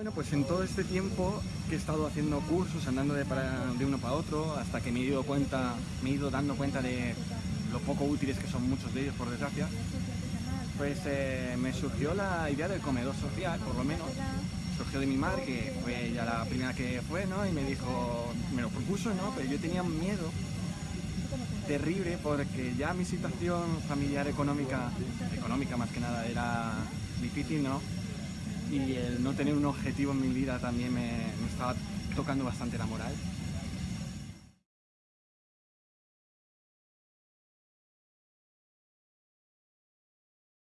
Bueno, pues en todo este tiempo que he estado haciendo cursos, andando de, uno para otro, hasta que me he ido cuenta, me he ido dando cuenta de lo poco útiles que son muchos de ellos, por desgracia, pues eh, me surgió la idea del comedor social, por lo menos. Surgió de mi madre, que fue ella la primera que fue, ¿no? Y me dijo, me lo propuso, ¿no? Pero yo tenía miedo terrible porque ya mi situación familiar económica, económica más que nada, era difícil, ¿no? Y el no tener un objetivo en mi vida también me, estaba tocando bastante la moral.